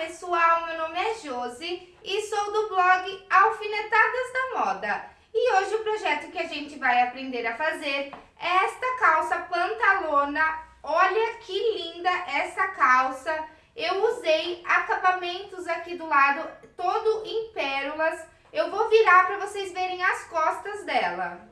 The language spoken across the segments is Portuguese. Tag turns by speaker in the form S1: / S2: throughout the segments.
S1: pessoal, meu nome é Josi e sou do blog Alfinetadas da Moda. E hoje o projeto que a gente vai aprender a fazer é esta calça pantalona. Olha que linda essa calça. Eu usei acabamentos aqui do lado, todo em pérolas. Eu vou virar para vocês verem as costas dela.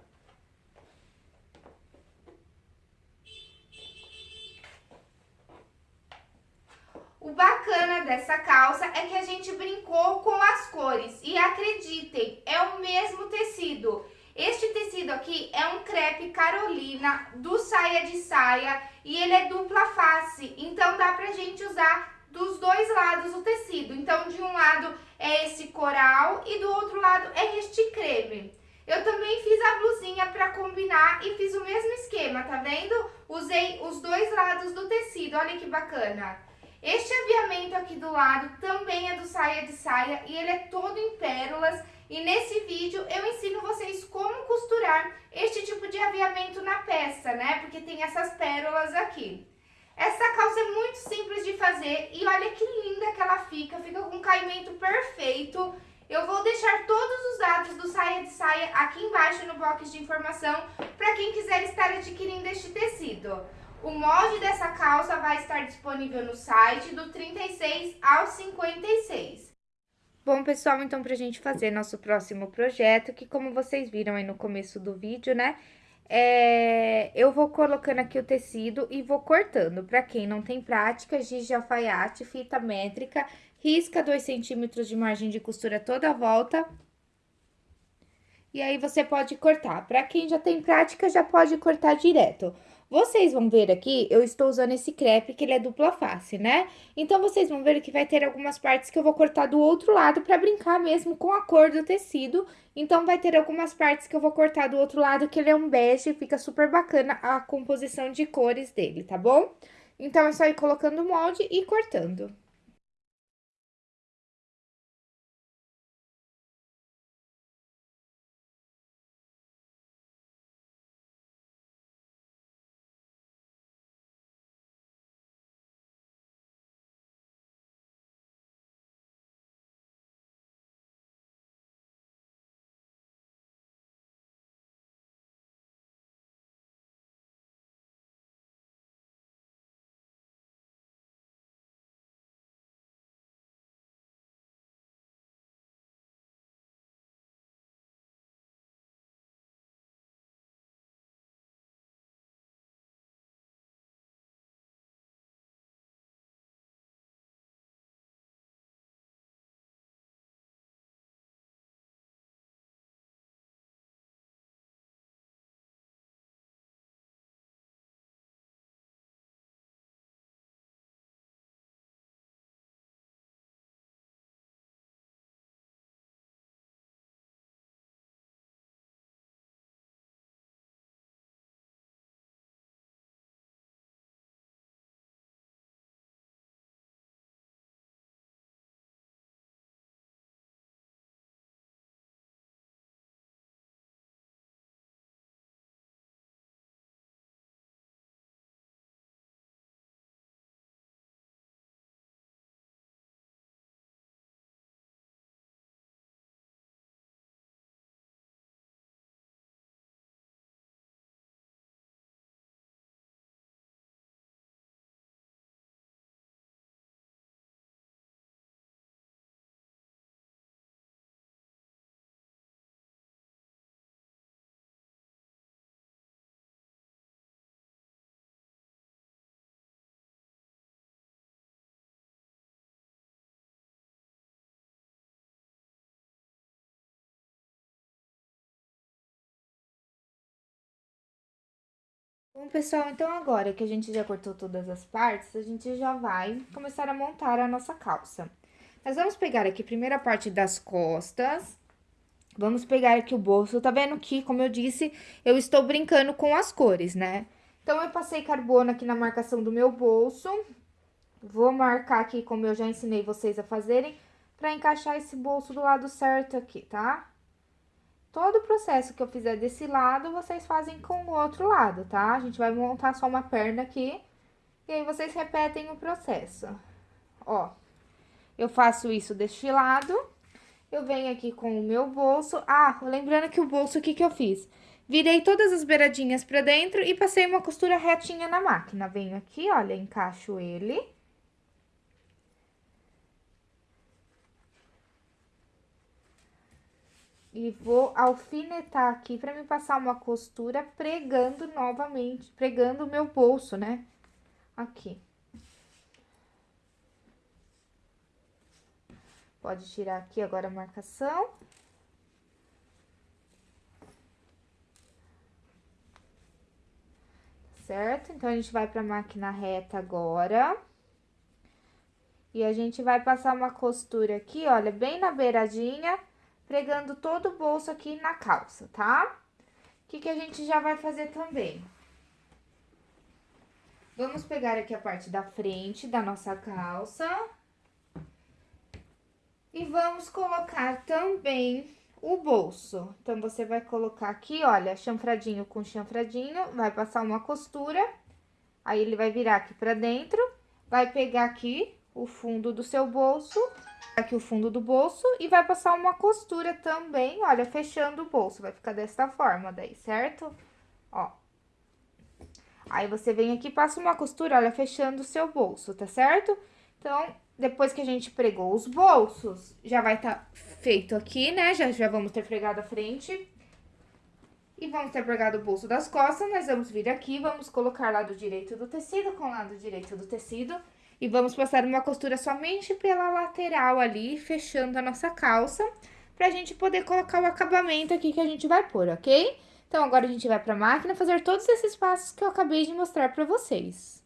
S1: O bacana dessa calça é que a gente brincou com as cores e acreditem, é o mesmo tecido. Este tecido aqui é um crepe Carolina do saia de saia e ele é dupla face, então dá pra gente usar dos dois lados o tecido. Então de um lado é esse coral e do outro lado é este creme. Eu também fiz a blusinha para combinar e fiz o mesmo esquema, tá vendo? Usei os dois lados do tecido, olha que bacana. Este aviamento aqui do lado também é do saia de saia e ele é todo em pérolas. E nesse vídeo eu ensino vocês como costurar este tipo de aviamento na peça, né? Porque tem essas pérolas aqui. Essa calça é muito simples de fazer e olha que linda que ela fica, fica com um caimento perfeito. Eu vou deixar todos os dados do saia de saia aqui embaixo no box de informação para quem quiser estar adquirindo este tecido. O molde dessa calça vai estar disponível no site do 36 ao 56. Bom, pessoal, então pra gente fazer nosso próximo projeto, que como vocês viram aí no começo do vídeo, né, é, eu vou colocando aqui o tecido e vou cortando. Pra quem não tem prática, giz de alfaiate, fita métrica, risca 2 centímetros de margem de costura toda a volta. E aí, você pode cortar. Pra quem já tem prática, já pode cortar direto. Vocês vão ver aqui, eu estou usando esse crepe, que ele é dupla face, né? Então, vocês vão ver que vai ter algumas partes que eu vou cortar do outro lado pra brincar mesmo com a cor do tecido. Então, vai ter algumas partes que eu vou cortar do outro lado, que ele é um bege, fica super bacana a composição de cores dele, tá bom? Então, é só ir colocando o molde e cortando. Bom, pessoal, então agora que a gente já cortou todas as partes, a gente já vai começar a montar a nossa calça. Nós vamos pegar aqui a parte das costas, vamos pegar aqui o bolso, tá vendo que, como eu disse, eu estou brincando com as cores, né? Então, eu passei carbono aqui na marcação do meu bolso, vou marcar aqui como eu já ensinei vocês a fazerem, pra encaixar esse bolso do lado certo aqui, tá? Todo o processo que eu fizer desse lado, vocês fazem com o outro lado, tá? A gente vai montar só uma perna aqui, e aí vocês repetem o processo. Ó, Eu faço isso deste lado. Eu venho aqui com o meu bolso. Ah, lembrando que o bolso, o que que eu fiz? Virei todas as beiradinhas pra dentro e passei uma costura retinha na máquina. Venho aqui, olha, encaixo ele. E vou alfinetar aqui pra me passar uma costura pregando novamente, pregando o meu bolso, né? Aqui. Pode tirar aqui agora a marcação. Certo? Então, a gente vai pra máquina reta agora. E a gente vai passar uma costura aqui, olha, bem na beiradinha, pregando todo o bolso aqui na calça, tá? O que que a gente já vai fazer também? Vamos pegar aqui a parte da frente da nossa calça. E vamos colocar também o bolso. Então, você vai colocar aqui, olha, chanfradinho com chanfradinho, vai passar uma costura, aí ele vai virar aqui pra dentro, vai pegar aqui o fundo do seu bolso, aqui o fundo do bolso, e vai passar uma costura também, olha, fechando o bolso, vai ficar dessa forma daí, certo? Ó. Aí, você vem aqui passa uma costura, olha, fechando o seu bolso, tá certo? Então, depois que a gente pregou os bolsos, já vai estar tá feito aqui, né? Já, já vamos ter pregado a frente. E vamos ter pregado o bolso das costas, nós vamos vir aqui, vamos colocar lado direito do tecido com lado direito do tecido. E vamos passar uma costura somente pela lateral ali, fechando a nossa calça, pra gente poder colocar o acabamento aqui que a gente vai pôr, ok? Então, agora a gente vai pra máquina fazer todos esses passos que eu acabei de mostrar pra vocês.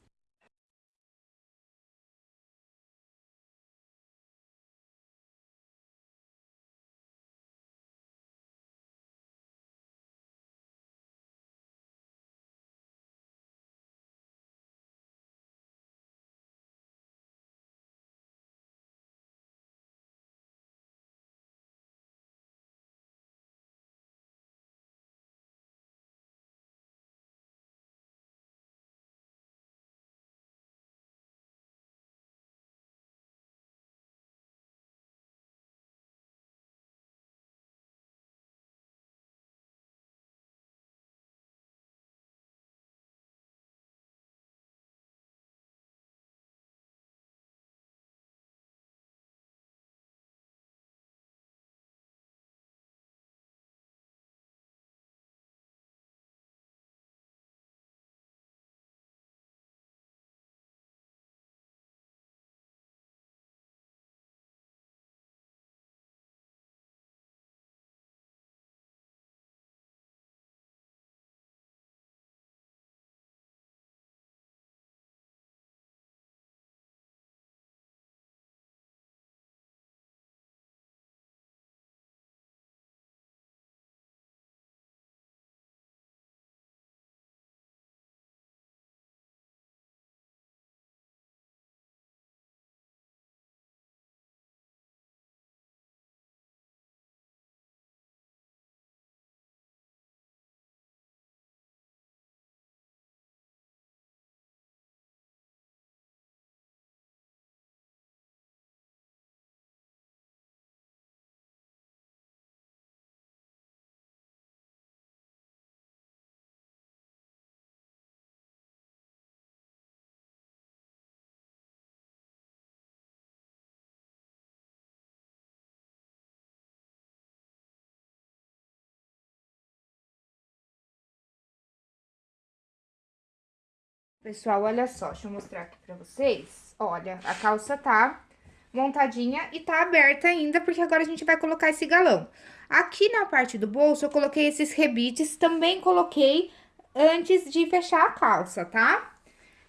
S1: Pessoal, olha só, deixa eu mostrar aqui pra vocês. Olha, a calça tá montadinha e tá aberta ainda, porque agora a gente vai colocar esse galão. Aqui na parte do bolso, eu coloquei esses rebites, também coloquei antes de fechar a calça, tá?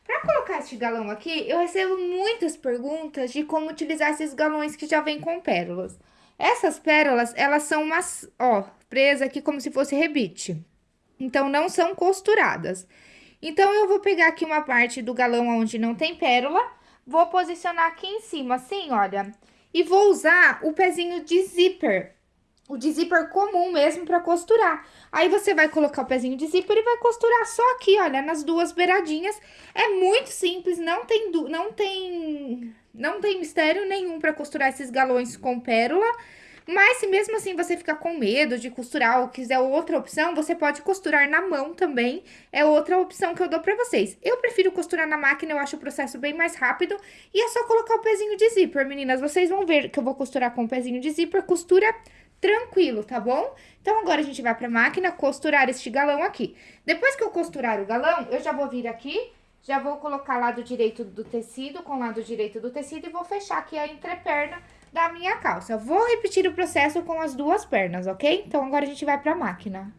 S1: Pra colocar esse galão aqui, eu recebo muitas perguntas de como utilizar esses galões que já vem com pérolas. Essas pérolas, elas são umas, ó, presas aqui como se fosse rebite. Então, não são costuradas. Então, eu vou pegar aqui uma parte do galão onde não tem pérola, vou posicionar aqui em cima, assim, olha. E vou usar o pezinho de zíper, o de zíper comum mesmo pra costurar. Aí, você vai colocar o pezinho de zíper e vai costurar só aqui, olha, nas duas beiradinhas. É muito simples, não tem, não tem Não tem mistério nenhum pra costurar esses galões com pérola. Mas se mesmo assim você ficar com medo de costurar ou quiser outra opção, você pode costurar na mão também. É outra opção que eu dou pra vocês. Eu prefiro costurar na máquina, eu acho o processo bem mais rápido. E é só colocar o pezinho de zíper, meninas. Vocês vão ver que eu vou costurar com o pezinho de zíper. Costura tranquilo, tá bom? Então, agora a gente vai pra máquina costurar este galão aqui. Depois que eu costurar o galão, eu já vou vir aqui, já vou colocar lado direito do tecido com lado direito do tecido e vou fechar aqui a entreperna da minha calça. Vou repetir o processo com as duas pernas, ok? Então, agora a gente vai pra máquina.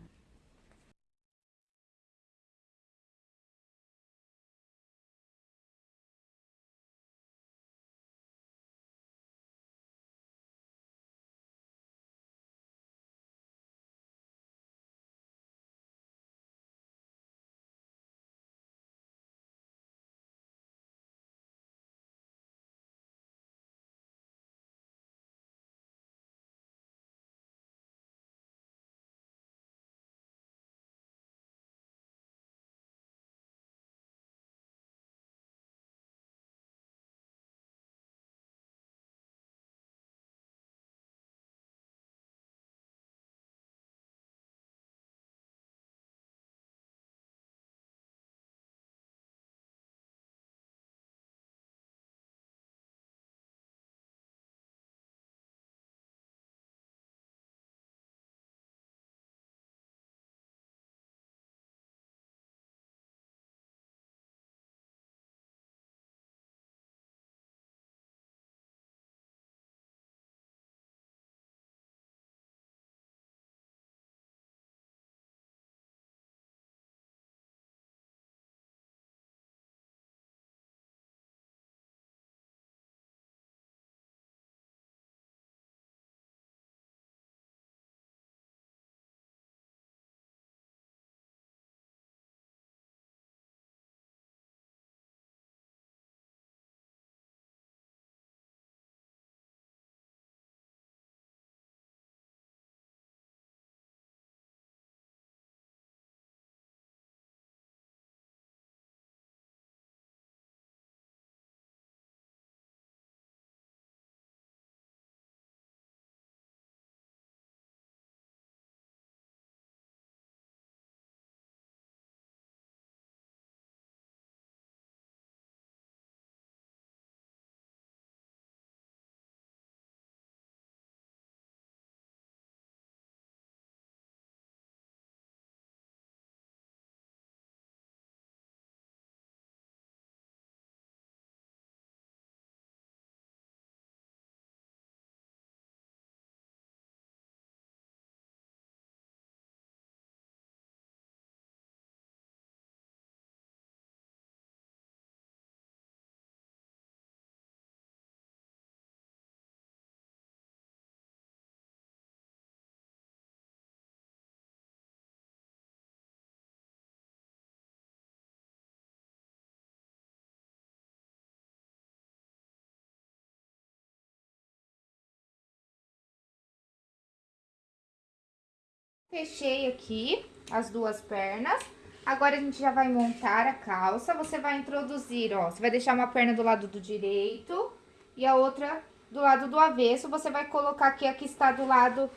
S1: Fechei aqui as duas pernas. Agora, a gente já vai montar a calça. Você vai introduzir, ó, você vai deixar uma perna do lado do direito e a outra do lado do avesso. Você vai colocar aqui a que está do lado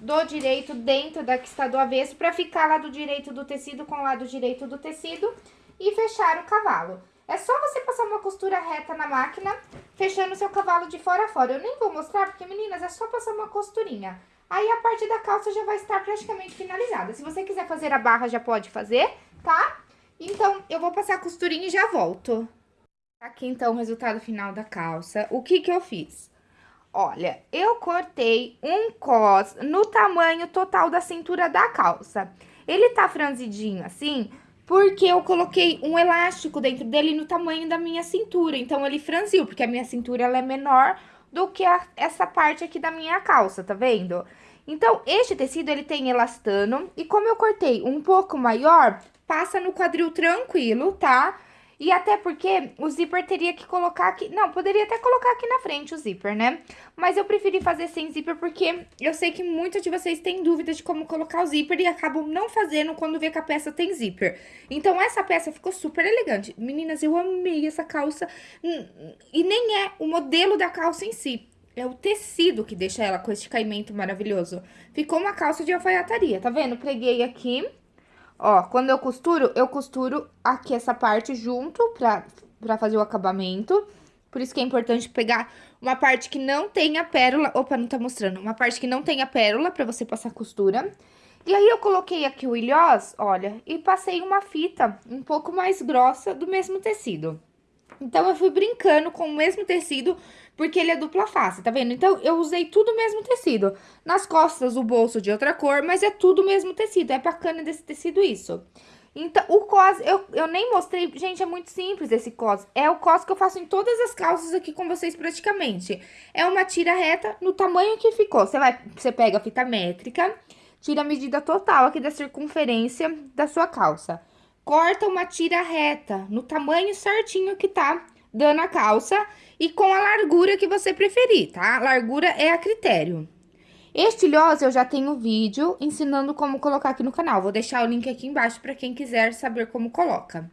S1: do direito dentro da que está do avesso para ficar lado direito do tecido com o lado direito do tecido e fechar o cavalo. É só você passar uma costura reta na máquina, fechando seu cavalo de fora a fora. Eu nem vou mostrar, porque, meninas, é só passar uma costurinha. Aí a parte da calça já vai estar praticamente finalizada. Se você quiser fazer a barra, já pode fazer, tá? Então, eu vou passar a costurinha e já volto. Aqui, então, o resultado final da calça. O que que eu fiz? Olha, eu cortei um cos no tamanho total da cintura da calça. Ele tá franzidinho assim, porque eu coloquei um elástico dentro dele no tamanho da minha cintura. Então, ele franziu, porque a minha cintura ela é menor do que a, essa parte aqui da minha calça, tá vendo? Então, este tecido, ele tem elastano, e como eu cortei um pouco maior, passa no quadril tranquilo, tá? E até porque o zíper teria que colocar aqui... Não, poderia até colocar aqui na frente o zíper, né? Mas eu preferi fazer sem zíper porque eu sei que muitos de vocês têm dúvidas de como colocar o zíper e acabam não fazendo quando vê que a peça tem zíper. Então, essa peça ficou super elegante. Meninas, eu amei essa calça. E nem é o modelo da calça em si. É o tecido que deixa ela com esse caimento maravilhoso. Ficou uma calça de alfaiataria, tá vendo? Preguei aqui Ó, quando eu costuro, eu costuro aqui essa parte junto pra, pra fazer o acabamento. Por isso que é importante pegar uma parte que não tenha pérola. Opa, não tá mostrando. Uma parte que não tenha pérola pra você passar costura. E aí, eu coloquei aqui o ilhós, olha, e passei uma fita um pouco mais grossa do mesmo tecido. Então, eu fui brincando com o mesmo tecido, porque ele é dupla face, tá vendo? Então, eu usei tudo o mesmo tecido. Nas costas, o bolso de outra cor, mas é tudo o mesmo tecido. É bacana desse tecido isso. Então, o cos, eu, eu nem mostrei, gente, é muito simples esse cos. É o cos que eu faço em todas as calças aqui com vocês praticamente. É uma tira reta no tamanho que ficou. Você vai, você pega a fita métrica, tira a medida total aqui da circunferência da sua calça corta uma tira reta no tamanho certinho que tá dando a calça e com a largura que você preferir, tá? Largura é a critério. Este eu já tenho vídeo ensinando como colocar aqui no canal. Vou deixar o link aqui embaixo para quem quiser saber como coloca.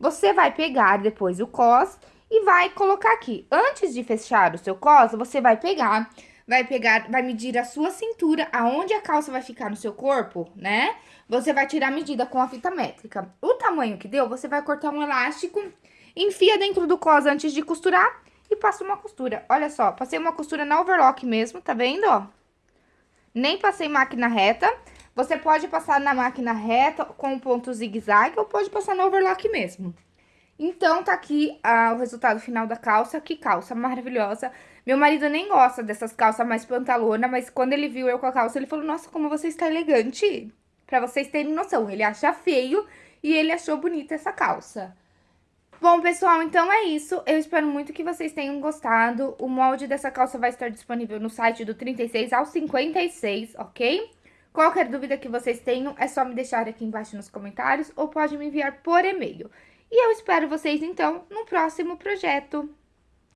S1: Você vai pegar depois o cos e vai colocar aqui. Antes de fechar o seu cos, você vai pegar, vai pegar, vai medir a sua cintura, aonde a calça vai ficar no seu corpo, né? Você vai tirar a medida com a fita métrica. O tamanho que deu, você vai cortar um elástico, enfia dentro do cos antes de costurar e passa uma costura. Olha só, passei uma costura na overlock mesmo, tá vendo, ó? Nem passei máquina reta. Você pode passar na máquina reta com ponto zigue-zague ou pode passar na overlock mesmo. Então, tá aqui ah, o resultado final da calça. Que calça maravilhosa. Meu marido nem gosta dessas calças mais pantalona, mas quando ele viu eu com a calça, ele falou, nossa, como você está elegante. Pra vocês terem noção, ele acha feio e ele achou bonita essa calça. Bom, pessoal, então é isso. Eu espero muito que vocês tenham gostado. O molde dessa calça vai estar disponível no site do 36 ao 56, ok? Qualquer dúvida que vocês tenham, é só me deixar aqui embaixo nos comentários ou pode me enviar por e-mail. E eu espero vocês, então, no próximo projeto.